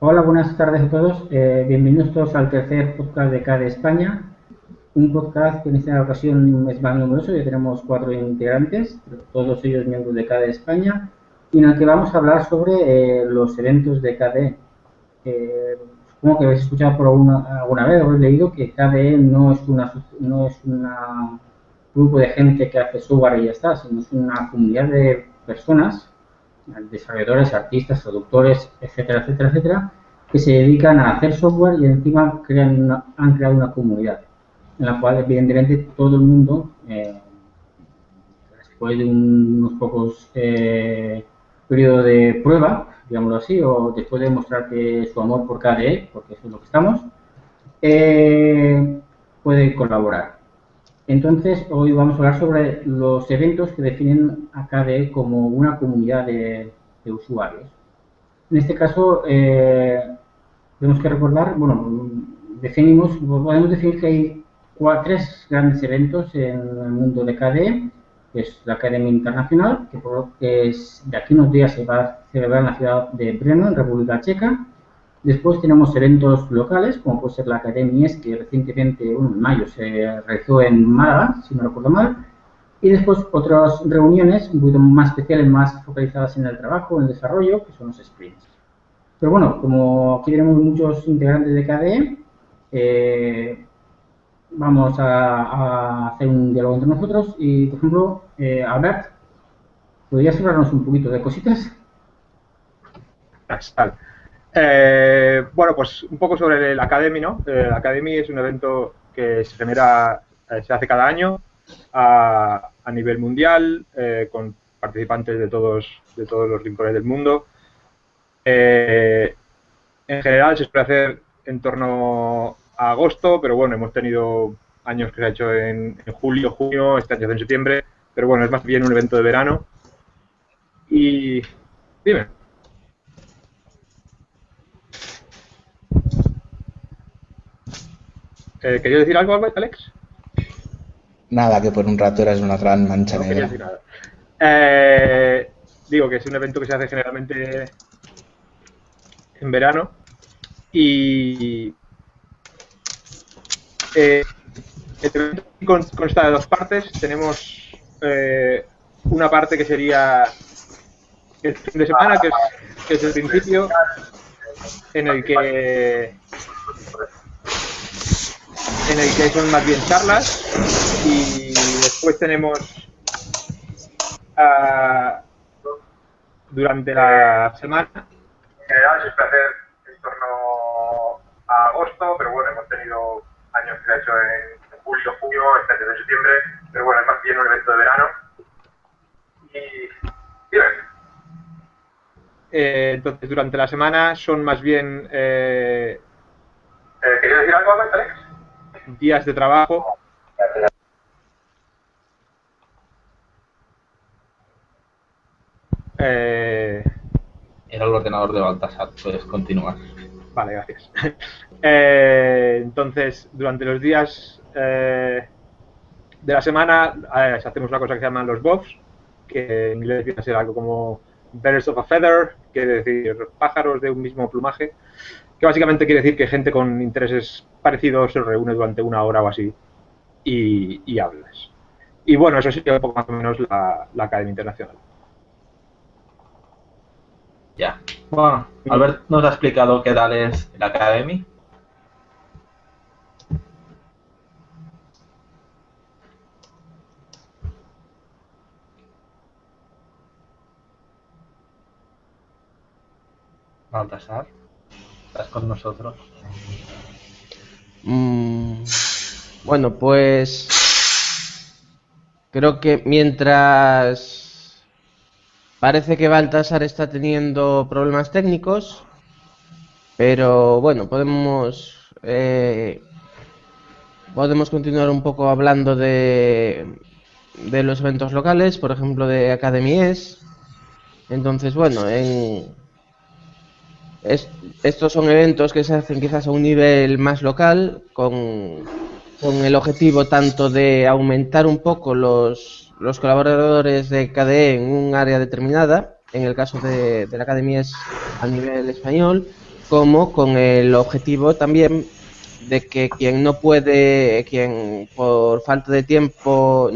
Hola, buenas tardes a todos. Eh, bienvenidos todos al tercer podcast de CADE España. Un podcast que en esta ocasión es más numeroso, ya tenemos cuatro integrantes, todos ellos miembros de CADE España, y en el que vamos a hablar sobre eh, los eventos de CADE. Eh, supongo que habéis escuchado por alguna, alguna vez, habéis leído que KDE no es una no es un grupo de gente que hace software y ya está, sino es una comunidad de personas desarrolladores, artistas, traductores, etcétera, etcétera, etcétera, que se dedican a hacer software y encima crean han creado una comunidad en la cual evidentemente todo el mundo, eh, después de unos pocos eh, periodos de prueba, digámoslo así, o después de demostrar que su amor por KDE, porque eso es lo que estamos, eh, puede colaborar. Entonces, hoy vamos a hablar sobre los eventos que definen a KDE como una comunidad de, usuarios. En este caso, eh, tenemos que recordar, bueno, definimos, podemos decir que hay tres grandes eventos en el mundo de KDE, que es la Academia Internacional, que, por, de aquí unos días se va a celebrar en la ciudad de Brno, en República Checa, Después tenemos eventos locales, como puede ser la Academia ES, que recientemente, bueno, en mayo, se realizó en Málaga, si no recuerdo mal. Y después otras reuniones un poquito más especiales, más focalizadas en el trabajo, en el desarrollo, que son los sprints. Pero bueno, como aquí tenemos muchos integrantes de KDE, eh, vamos a, hacer un diálogo entre nosotros y, por ejemplo, eh, Albert, ¿podrías hablarnos un poquito de cositas? Eh, bueno, pues un poco sobre el Academy, ¿no? El eh, Academy es un evento que se genera, eh, se hace cada año a, nivel mundial, con participantes de todos, de todos los rincones del mundo. en general se suele hacer en torno a agosto, pero bueno, hemos tenido años que se ha hecho en, en julio, junio, este año en septiembre, pero bueno, es más bien un evento de verano. Y dime. Eh, ¿Querías decir algo, Alex? Nada, que por un rato eras una gran mancha negra. Eh, digo que es un evento que se hace generalmente en verano y eh, el evento consta de dos partes. Tenemos eh, una parte que sería el fin de semana, que es, que es el principio, en el que en el que son más bien charlas y después tenemos uh, durante la semana. En general se puede hacer en torno a agosto, pero bueno, hemos tenido años que se ha hecho en julio, junio, este año en septiembre, pero bueno, es más bien un evento de verano. Y dime. Eh, entonces, durante la semana son más bien... Eh, eh ¿Querías decir algo, Alex? Días de trabajo. Eh, Era el ordenador de Baltasar, puedes continuar. Vale, gracias. Eh, entonces, durante los días eh, de la semana hacemos una cosa que se llama los BOFs, que en inglés viene a ser algo como Birds of a Feather, quiere decir pájaros de un mismo plumaje que básicamente quiere decir que gente con intereses parecidos se reúne durante una hora o así y, hablas. Y bueno, eso sería un poco más o menos la, Academia Internacional. Ya. Bueno, Albert nos ha explicado qué tal es la Academy. Baltasar con nosotros. Mm, bueno, pues creo que mientras parece que Baltasar está teniendo problemas técnicos, pero bueno, podemos eh, podemos continuar un poco hablando de de los eventos locales, por ejemplo de Academies. Entonces, bueno, en estos son eventos que se hacen quizás a un nivel más local, con, el objetivo tanto de aumentar un poco los, colaboradores de KDE en un área determinada, en el caso de, la academia es a nivel español, como con el objetivo también de que quien no puede, quien por falta de tiempo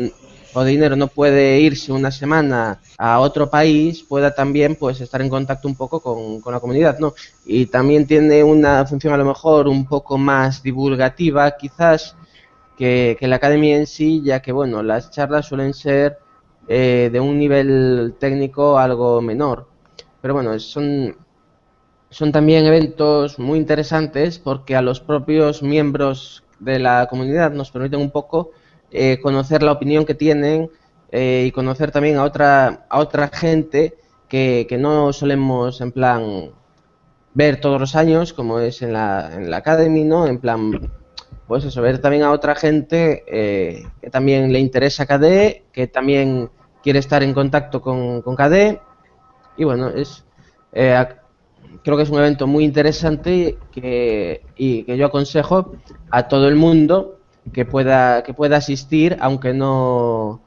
o dinero no puede irse una semana a otro país, pueda también pues estar en contacto un poco con, la comunidad, ¿no? Y también tiene una función a lo mejor un poco más divulgativa quizás que, la academia en sí, ya que bueno, las charlas suelen ser eh, de un nivel técnico algo menor. Pero bueno, son son también eventos muy interesantes porque a los propios miembros de la comunidad nos permiten un poco eh, conocer la opinión que tienen eh, y conocer también a otra, a otra gente que, no solemos en plan ver todos los años como es en la, en la Academy, ¿no? En plan, pues eso, ver también a otra gente eh, que también le interesa KDE, que también quiere estar en contacto con, con KDE y bueno, es creo que es un evento muy interesante que, y que yo aconsejo a todo el mundo que pueda que pueda asistir aunque no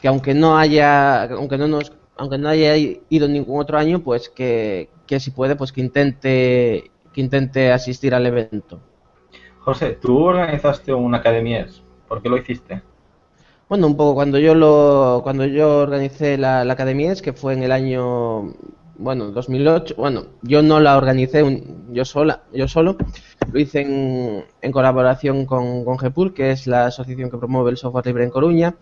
que aunque no haya aunque no nos aunque no haya ido ningún otro año pues que, que si puede pues que intente que intente asistir al evento José tú organizaste una academia ¿por qué lo hiciste? bueno un poco cuando yo lo cuando yo organicé la, la academia que fue en el año bueno, 2008, bueno, yo no la organicé yo sola, yo solo, lo hice en, colaboración con, con que es la asociación que promueve el software libre en Coruña,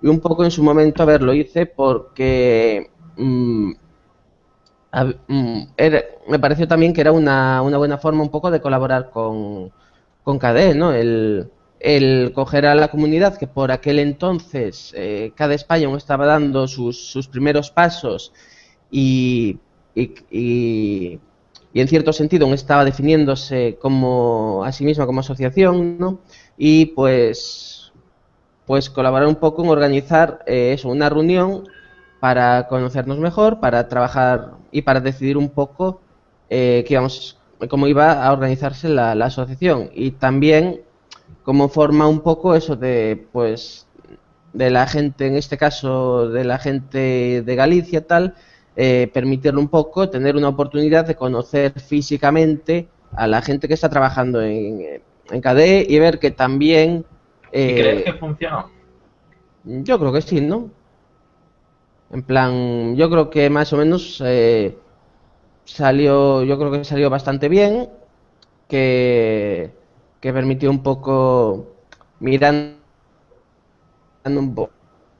y un poco en su momento, a ver, lo hice porque mm, mm, me pareció también que era una, una, buena forma un poco de colaborar con, con KDE, ¿no? El, el coger a la comunidad que por aquel entonces eh, cada España estaba dando sus, sus primeros pasos y, y, en cierto sentido estaba definiéndose como a sí misma como asociación, ¿no? Y pues, pues colaborar un poco en organizar eh, eso, una reunión para conocernos mejor, para trabajar y para decidir un poco eh, cómo iba a organizarse la, la asociación y también cómo forma un poco eso de pues de la gente en este caso de la gente de Galicia tal eh, permitirle un poco tener una oportunidad de conocer físicamente a la gente que está trabajando en, en KDE y ver que también... Eh, crees que funcionó? Yo creo que sí, ¿no? En plan, yo creo que más o menos eh, salió, yo creo que salió bastante bien, que, que permitió un poco mirando un poco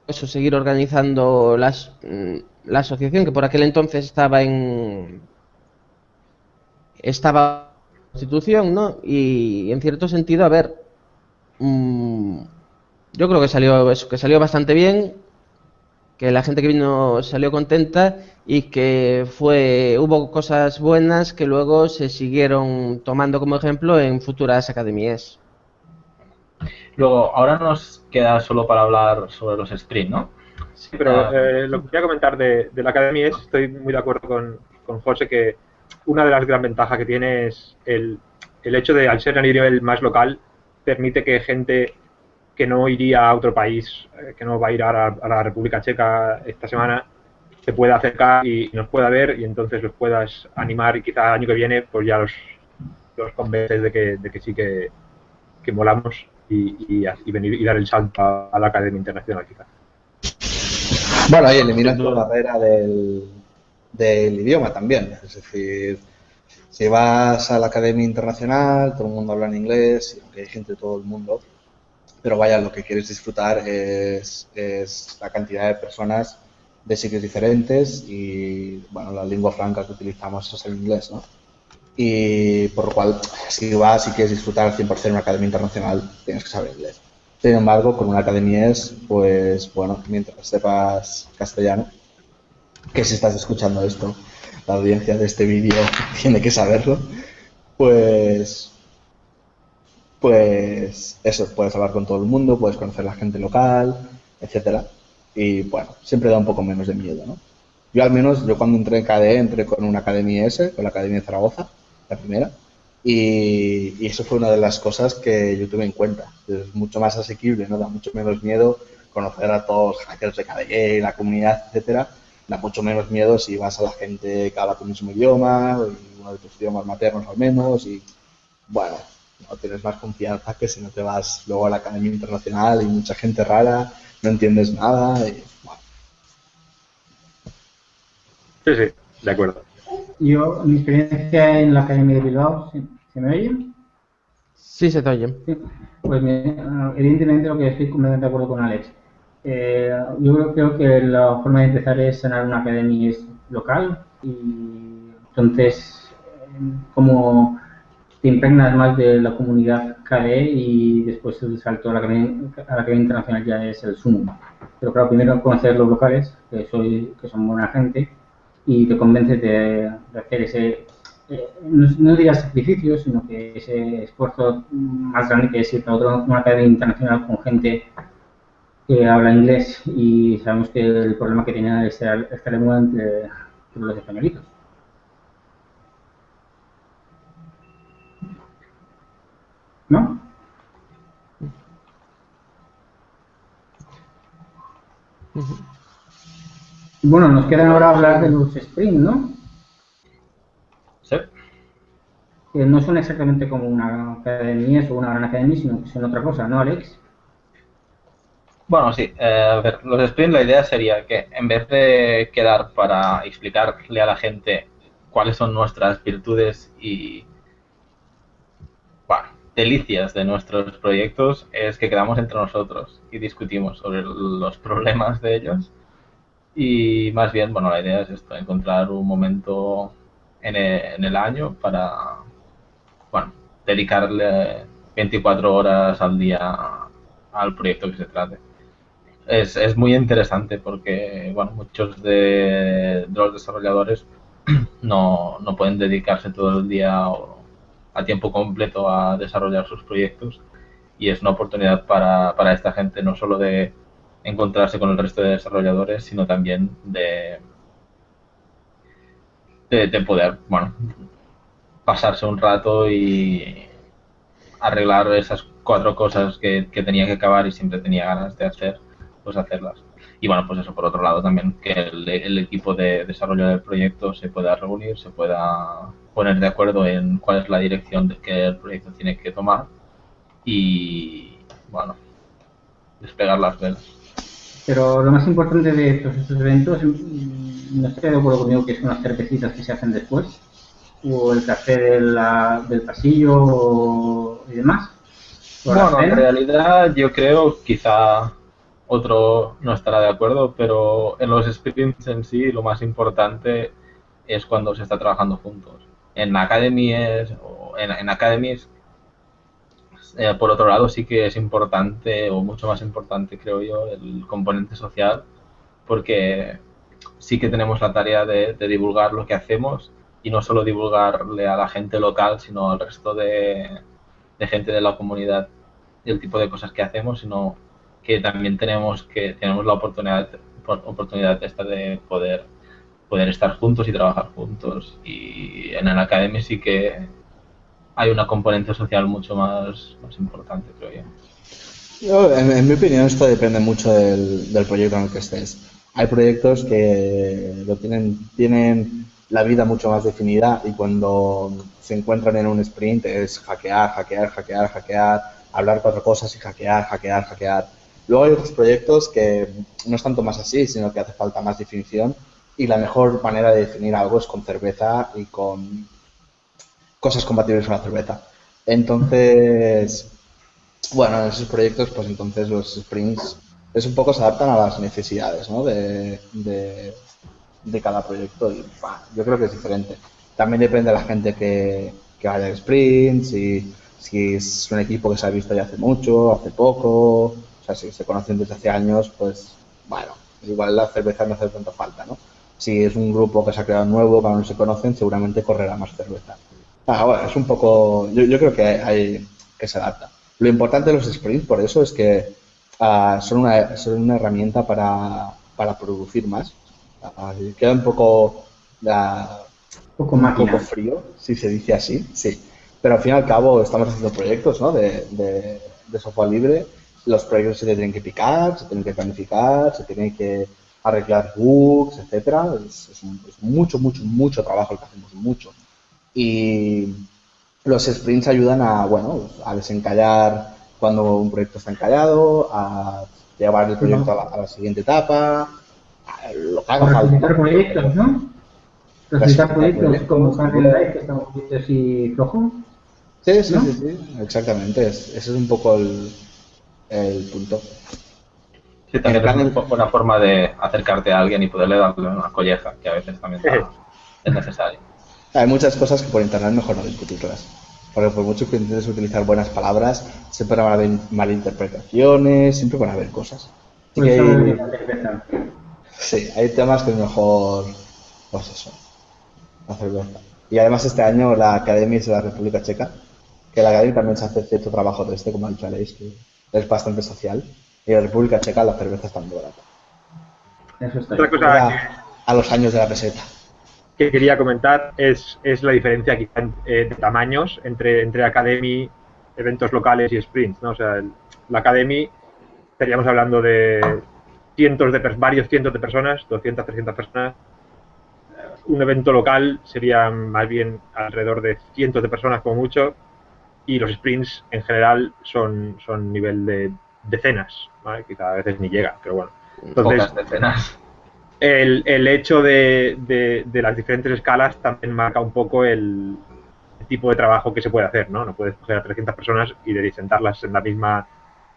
eso, seguir organizando las, mm, la asociación que por aquel entonces estaba en estaba constitución, ¿no? Y en cierto sentido, a ver, mm, yo creo que salió eso, que salió bastante bien, que la gente que vino salió contenta y que fue hubo cosas buenas que luego se siguieron tomando como ejemplo en futuras academias. Luego, ahora nos queda solo para hablar sobre los streams, ¿no? Sí, pero ah. eh, lo que quería comentar de, la academia es, estoy muy de acuerdo con, con José, que una de las gran ventajas que tiene es el, el hecho de, al ser a nivel más local, permite que gente que no iría a otro país, eh, que no va a ir a la, República Checa esta semana, se pueda acercar y nos pueda ver y entonces los puedas animar y quizá el año que viene pues ya los, los convences de que, de que sí que, que molamos y, y, venir y dar el salto a, a la Academia Internacional quizás. Bueno, y eliminas la barrera del, del idioma también. Es decir, si vas a la Academia Internacional, todo el mundo habla en inglés, aunque hay gente de todo el mundo, pero vaya, lo que quieres disfrutar es, es, la cantidad de personas de sitios diferentes y, bueno, la lengua franca que utilizamos es el inglés, ¿no? Y por lo cual, si vas y quieres disfrutar al 100% en una academia internacional, tienes que saber inglés. Sin embargo, con una academia es, pues bueno, mientras sepas castellano, que si estás escuchando esto, la audiencia de este vídeo tiene que saberlo, pues, pues eso, puedes hablar con todo el mundo, puedes conocer la gente local, etcétera, y bueno, siempre da un poco menos de miedo, ¿no? Yo al menos, yo cuando entré en KDE, entré con una academia S, con la Academia de Zaragoza, la primera, y, eso fue una de las cosas que yo tuve en cuenta. Es mucho más asequible, ¿no? Da mucho menos miedo conocer a todos los hackers de KDE, la comunidad, etcétera. Da mucho menos miedo si vas a la gente que habla tu mismo idioma uno de tus idiomas maternos al menos, y bueno, no tienes más confianza que si no te vas luego a la Academia Internacional y mucha gente rara, no entiendes nada, y. Sí, sí, de acuerdo. Yo, mi experiencia en la Academia de Bilbao, ¿se, se me oye? Sí, se te oye. Sí. Pues evidentemente lo que estoy completamente de acuerdo con Alex. Eh, yo creo, creo que la forma de empezar es sanar una academia local y entonces eh, como te impregnas más de la comunidad KDE y después el salto a la academia, a la academia internacional ya es el sumo. Pero claro, primero conocer los locales, que, soy, que son buena gente, y te convences de, hacer ese, eh, no, no diría sacrificio, sino que ese esfuerzo más grande que es ir a otra, una academia internacional con gente que habla inglés y sabemos que el problema que tiene esta, esta lengua entre, entre los españolitos. ¿No? Bueno, nos queda ahora hablar de los Spring, ¿no? Sí. Que no son exactamente como una academia o una gran academia, sino que son otra cosa, ¿no, Alex? Bueno, sí. eh, a ver, los sprints, la idea sería que en vez de quedar para explicarle a la gente cuáles son nuestras virtudes y, bueno, delicias de nuestros proyectos, es que quedamos entre nosotros y discutimos sobre los problemas de ellos. Y más bien, bueno, la idea es esto, encontrar un momento en e- en el año para, bueno, dedicarle 24 horas al día al proyecto que se trate. Es, es muy interesante porque bueno, muchos de, de los desarrolladores no, no pueden dedicarse todo el día o a tiempo completo a desarrollar sus proyectos y es una oportunidad para, para esta gente no solo de encontrarse con el resto de desarrolladores, sino también de, de, de poder, bueno, pasarse un rato y arreglar esas cuatro cosas que, que tenía que acabar y siempre tenía ganas de hacer pues hacerlas. Y bueno, pues eso por otro lado también, que el, el equipo de desarrollo del proyecto se pueda reunir, se pueda poner de acuerdo en cuál es la dirección que el proyecto tiene que tomar y bueno, despegar las velas. Pero lo más importante de todos estos eventos, mm, no estoy de acuerdo conmigo que son las cervecitas que se hacen después, o el café de la- del pasillo o- y demás. Bueno, en realidad yo creo, quizá otro no estará de acuerdo, pero en los sprints en sí lo más importante es cuando se está trabajando juntos. En academies, o en, en academies eh, por otro lado, sí que es importante, o mucho más importante, creo yo, el componente social, porque sí que tenemos la tarea de, de divulgar lo que hacemos y no solo divulgarle a la gente local, sino al resto de, de gente de la comunidad el tipo de cosas que hacemos, sino que también tenemos que tenemos la oportunidad oportunidad esta de poder poder estar juntos y trabajar juntos. Y en el academia sí que hay una componente social mucho más, más importante creo yo Yo, en, en mi opinión, esto depende mucho del, del proyecto en el que estés. Hay proyectos que lo tienen, tienen la vida mucho más definida y cuando se encuentran en un sprint es hackear, hackear, hackear, hackear, hablar cuatro cosas y hackear, hackear, hackear. Luego hay otros proyectos que no es tanto más así, sino que hace falta más definición y la mejor manera de definir algo es con cerveza y con cosas compatibles con la cerveza. Entonces, bueno, en esos proyectos, pues entonces los sprints es un poco se adaptan a las necesidades ¿no? de, cada proyecto y bah, yo creo que es diferente. También depende de la gente que, que vaya al sprint, si, si es un equipo que se ha visto ya hace mucho, hace poco, o sea, si se conocen desde hace años, pues bueno, igual la cerveza no hace tanta falta, ¿no? Si es un grupo que se ha creado nuevo, que aún no se conocen, seguramente correrá más cerveza. Ah, bueno, es un poco, yo, yo creo que hay que se adapta. Lo importante de los sprints, por eso, es que ah, son, una, son una herramienta para, para producir más. Ah, queda un poco, ah, poco un poco frío, si se dice así, sí. Pero al fin y al cabo estamos haciendo proyectos ¿no? de, de, de software libre. Los proyectos se tienen que picar, se tienen que planificar, se tienen que arreglar bugs, etcétera. Es, es un- es mucho, mucho, mucho trabajo el que hacemos, mucho. Y los sprints ayudan a, bueno, a desencallar cuando un proyecto está encallado, a llevar el proyecto a la, a la siguiente etapa, a lo que haga falta. proyectos, ¿no? Presentar Presentar proyectos proyectos, como Life, que está un poquito así flojo. Sí, sí, ¿no? sí, sí, exactamente. es- ese es un poco el, el punto. Sí, también es plan- una buena forma de acercarte a alguien y poderle darle una colleja, que a veces también es necesario. Hay muchas cosas que por internet mejor no discutirlas. Porque por mucho que intentes utilizar buenas palabras, siempre van a haber malinterpretaciones, siempre van a haber cosas. Así Por que eso hay, sí, hay temas que es mejor, pues eso, cerveza. Y además este año la Academia es de la República Checa, que la Academia también se hace cierto trabajo de este, como ha dicho Aleix, que es bastante social. Y en la República Checa la cerveza está muy barata. Eso está Otra bien. cosa Era a los años de la peseta. Que quería comentar es, es la diferencia quizá en- eh, de tamaños entre, entre Academy, eventos locales y sprints. ¿no? O sea, el- la Academy estaríamos hablando de cientos de varios cientos de personas, 200, 300 personas. Un evento local sería más bien alrededor de cientos de personas como mucho y los sprints en general son, son nivel de decenas, ¿vale? quizá a veces ni llega, pero bueno. Entonces, Pocas decenas. El, el hecho de, de- las diferentes escalas también marca un poco el, el tipo de trabajo que se puede hacer, ¿no? No puedes coger a 300 personas y de sentarlas en la misma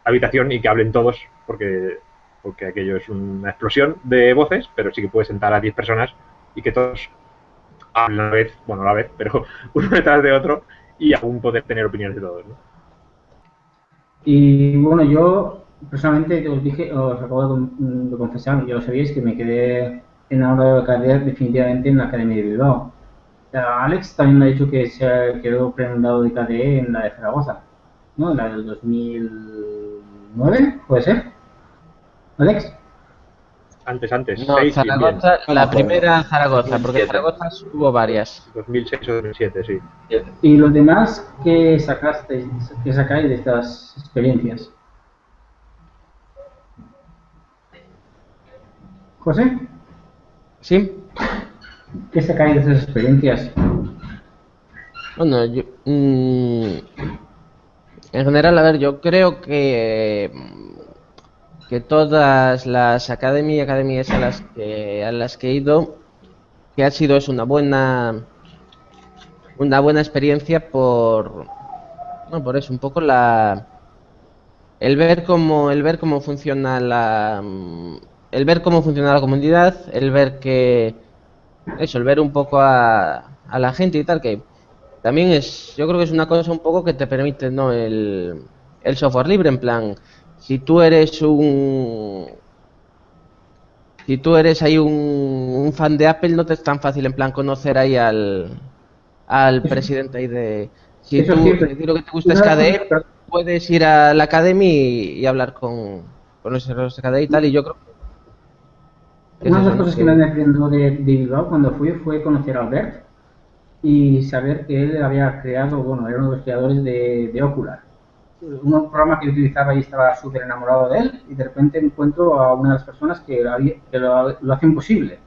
habitación y que hablen todos, porque, porque aquello es una explosión de voces, pero sí que puedes sentar a 10 personas y que todos hablen a la vez, bueno, a la vez, pero uno detrás de otro y aún poder tener opiniones de todos, ¿no? Y bueno, yo personalmente os dije, os acabo de, de confesar, ya lo sabíais, que me quedé enamorado de carrera definitivamente en la Academia de Bilbao. Alex también me ha dicho que se quedó prendado de KDE en la de Zaragoza, ¿no? En la del 2009, ¿puede ser? ¿Alex? Antes, antes, No, 6 y bien. Zaragoza, No me la primera Zaragoza, porque 2007. Zaragoza hubo varias. 2006 o 2007, sí. ¿Y los demás qué sacasteis, qué sacáis de estas experiencias? José, ¿Sí? ¿qué sacáis de esas experiencias? Bueno, yo, mm, en general, a ver, yo creo que que todas las academias y academias a las que a las que he ido que ha sido es una buena una buena experiencia por no, por eso un poco la el ver cómo el ver cómo funciona la el ver cómo funciona la comunidad, el ver que eso, el ver un poco a, a la gente y tal que también es, yo creo que es una cosa un poco que te permite, ¿no? El, el software libre, en plan, si tú eres un... Si tú eres ahí un, un fan de Apple, no te es tan fácil, en plan, conocer ahí al, al presidente ahí de... Si eso tú, es cierto. si lo que te gusta es KDE, puedes ir a la Academy y, y hablar con, con los de KDE y tal, y yo creo que Una de las cosas que me aprendió de, de Bilbao cuando fui fue conocer a Albert y saber que él había creado, bueno, era uno de los creadores de, de Ocular. Un programa que yo utilizaba y estaba súper enamorado de él y de repente encuentro a una de las personas que, lo que lo, lo hacen posible.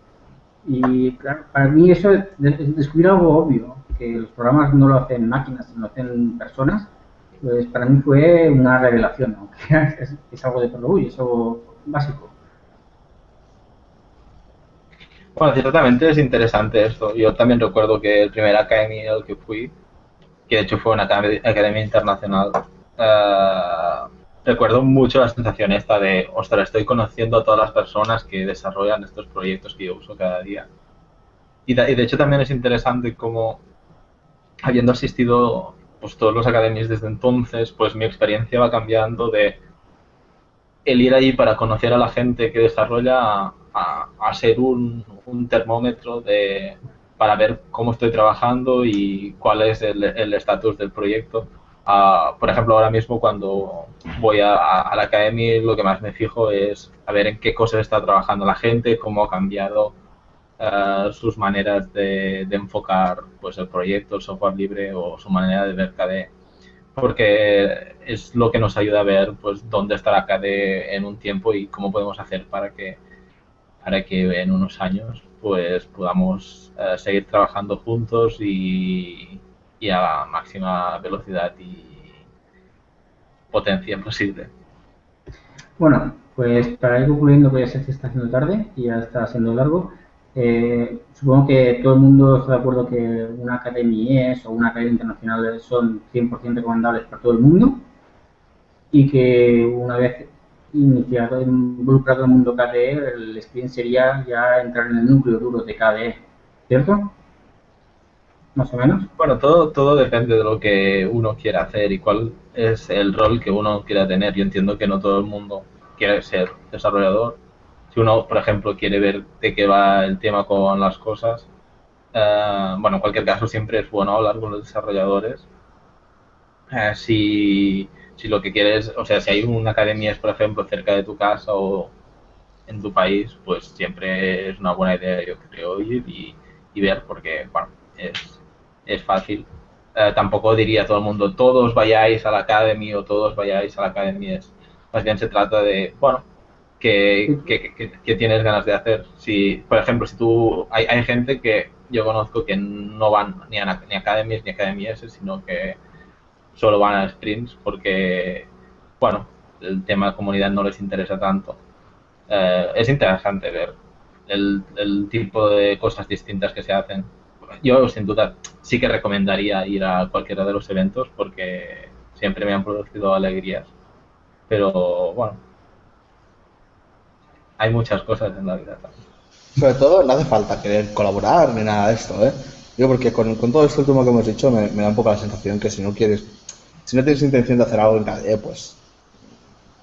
Y claro, para mí eso es de- es descubrir algo obvio, que los programas no lo hacen máquinas, lo hacen personas, pues para mí fue una revelación, ¿no? es, es algo de perogrullo, es algo básico. Bueno, ciertamente es interesante esto. Yo también recuerdo que el primer Academy al que fui, que de hecho fue una academia, academia internacional, eh, recuerdo mucho la sensación esta de, ostras, estoy conociendo a todas las personas que desarrollan estos proyectos que yo uso cada día. Y, da- y de hecho también es interesante como, habiendo asistido pues, todos los academias desde entonces, pues mi experiencia va cambiando de el ir allí para conocer a la gente que desarrolla a, a- ser un, un termómetro de, para ver cómo estoy trabajando y cuál es el estatus del proyecto. Ah, por ejemplo, ahora mismo cuando voy a, la academia lo que más me fijo es a ver en qué cosas está trabajando la gente, cómo ha cambiado eh, sus maneras de, de enfocar pues, el proyecto, el software libre o su manera de ver KDE porque es lo que nos ayuda a ver pues dónde estará KDE en un tiempo y cómo podemos hacer para que para que en unos años pues podamos eh, seguir trabajando juntos y, y a la máxima velocidad y potencia posible. Bueno, pues para ir concluyendo, que ya se está haciendo tarde y ya está siendo largo, eh, supongo que todo el mundo está de acuerdo que una academia o una academia internacional son 100% recomendables para todo el mundo y que una vez iniciado, involucrado en el mundo KDE, el sprint sería ya entrar en el núcleo duro de KDE, ¿cierto? Más o menos. Bueno, todo, todo depende de lo que uno quiera hacer y cuál es el rol que uno quiera tener. Yo entiendo que no todo el mundo quiere ser desarrollador. Si uno, por ejemplo, quiere ver de qué va el tema con las cosas, eh, bueno, en cualquier caso siempre es bueno hablar con los desarrolladores. Eh, si lo que quieres, o sea, si hay una academia, por ejemplo, cerca de tu casa o en tu país, pues siempre es una buena idea, yo creo, ir y, y ver, porque, bueno, es, es fácil. Eh, tampoco diría a todo el mundo, todos vayáis a la academy o todos vayáis a la academy. Es, más bien se trata de, bueno, que, que, tienes ganas de hacer. Si, por ejemplo, si tú, hay, hay gente que yo conozco que no van ni a, ni academies ni academies, sino que solo van a sprints porque, bueno, el tema de comunidad no les interesa tanto. Eh, es interesante ver el, tipo de cosas distintas que se hacen yo sin duda sí que recomendaría ir a cualquiera de los eventos porque siempre me han producido alegrías. Pero bueno, hay muchas cosas en la vida también. Sobre todo no hace falta querer colaborar ni nada de esto, ¿eh? Yo porque con, todo esto último que hemos dicho me, da un poco la sensación que si no quieres, si no tienes intención de hacer algo en KDE, pues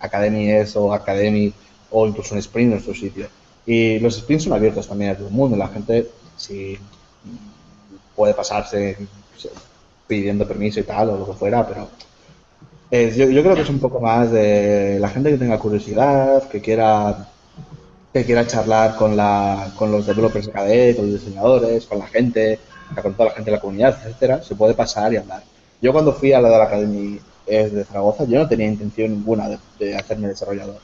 Academy es o Academy o incluso un sprint en nuestro sitio. Y los sprints son abiertos también a todo el mundo. La gente, si puede pasarse pidiendo permiso y tal, o lo que fuera, pero yo, yo, creo que es un poco más de la gente que tenga curiosidad, que quiera que quiera charlar con, la, con los developers de KDE, con los diseñadores, con la gente, con toda la gente de la comunidad, etcétera, se puede pasar y hablar. Yo cuando fui a la de la Academy de Zaragoza, yo no tenía intención ninguna de, hacerme desarrollador.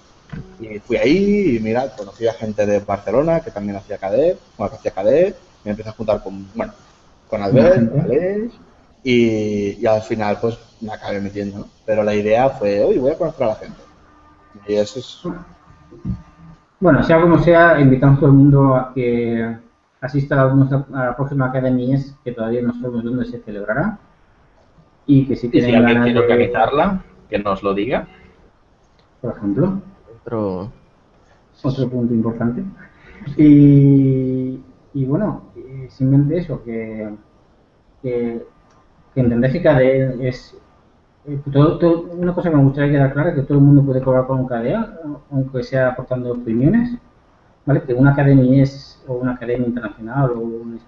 Y fui ahí y mira, conocí a gente de Barcelona que también hacía KDE, bueno, que hacía KDE, me empecé a juntar con, bueno, con Albert, con Alex, y, al final pues me acabé metiendo, Pero la idea fue, oye, voy a conocer a la gente. Y eso es... Bueno, sea como sea, invitamos a todo el mundo a que asista a, la próxima Academia, que todavía no sabemos dónde se celebrará. Y que si, tienen si alguien quiere organizarla, que nos lo diga. Por ejemplo. Otro, otro punto importante. Y, y bueno, simplemente eso, que, que, que entender que KDE es... Eh, una cosa que me gustaría quedar clara es que todo el mundo puede cobrar con un KDE, aunque sea aportando opiniones, ¿vale? Que una academia es, o una academia internacional, o un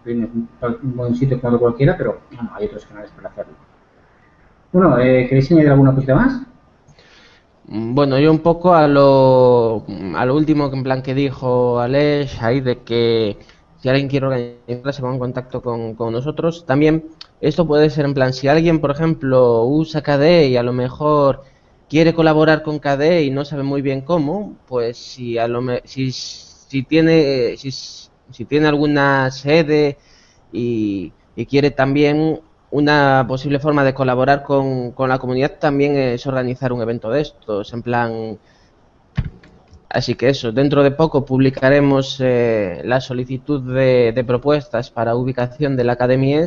un buen sitio como cualquiera, pero hay otros canales para hacerlo. Bueno, eh, ¿queréis añadir alguna cosita más? Bueno, yo un poco a lo, a lo último que en plan que dijo Alex, ahí de que si alguien quiere organizar, se ponga en contacto con, nosotros. También esto puede ser en plan, si alguien, por ejemplo, usa KDE y a lo mejor quiere colaborar con KDE y no sabe muy bien cómo, pues si a lo si, si tiene si, si tiene alguna sede y, y, quiere también una posible forma de colaborar con, con la comunidad también es organizar un evento de estos, en plan Así que eso, dentro de poco publicaremos eh, la solicitud de, propuestas para ubicación de la Academia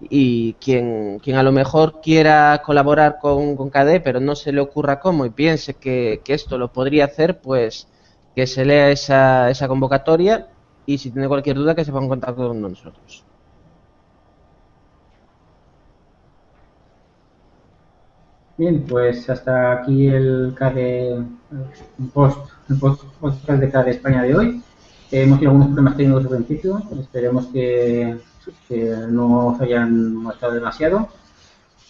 y quien, quien a lo mejor quiera colaborar con, con KDE pero no se le ocurra cómo y piense que, esto lo podría hacer, pues que se lea esa, esa convocatoria y si tiene cualquier duda que se ponga en contacto con nosotros. Bien, pues hasta aquí el KDE post el podcast de cada España de hoy. hemos tenido algunos problemas técnicos al principio, esperemos que, no os hayan molestado demasiado.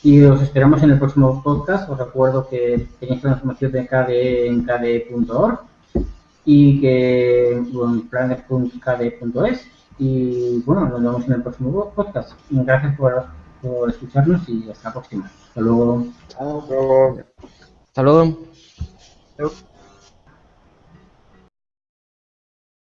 Y os esperamos en el próximo podcast. Os recuerdo que tenéis la información de KDE en kde.org y que bueno, planet.kde.es. Y bueno, nos vemos en el próximo podcast. Gracias por, por escucharnos y hasta la próxima. Hasta luego. Hasta luego. Hasta luego.